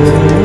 oh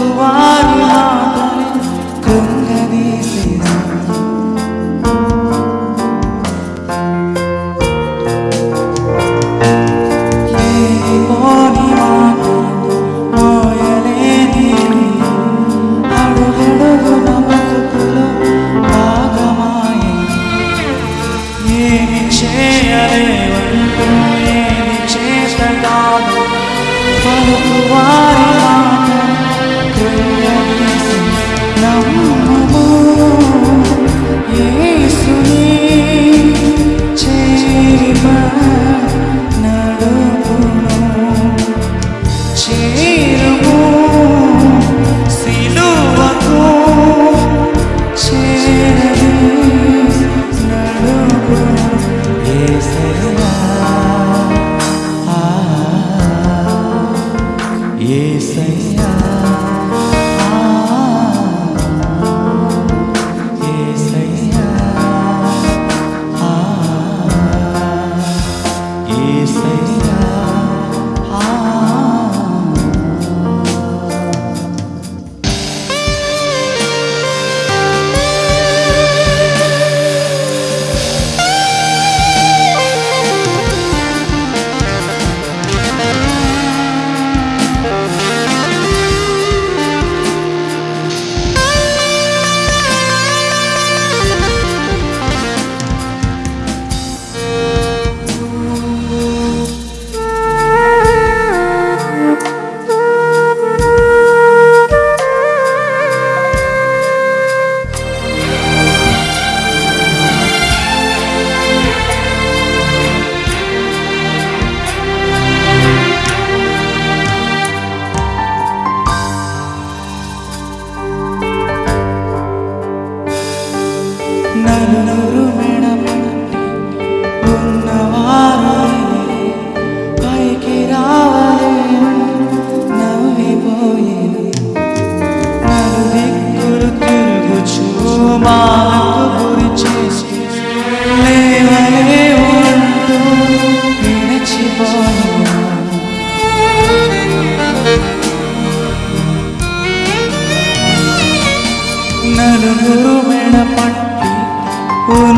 the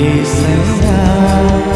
vì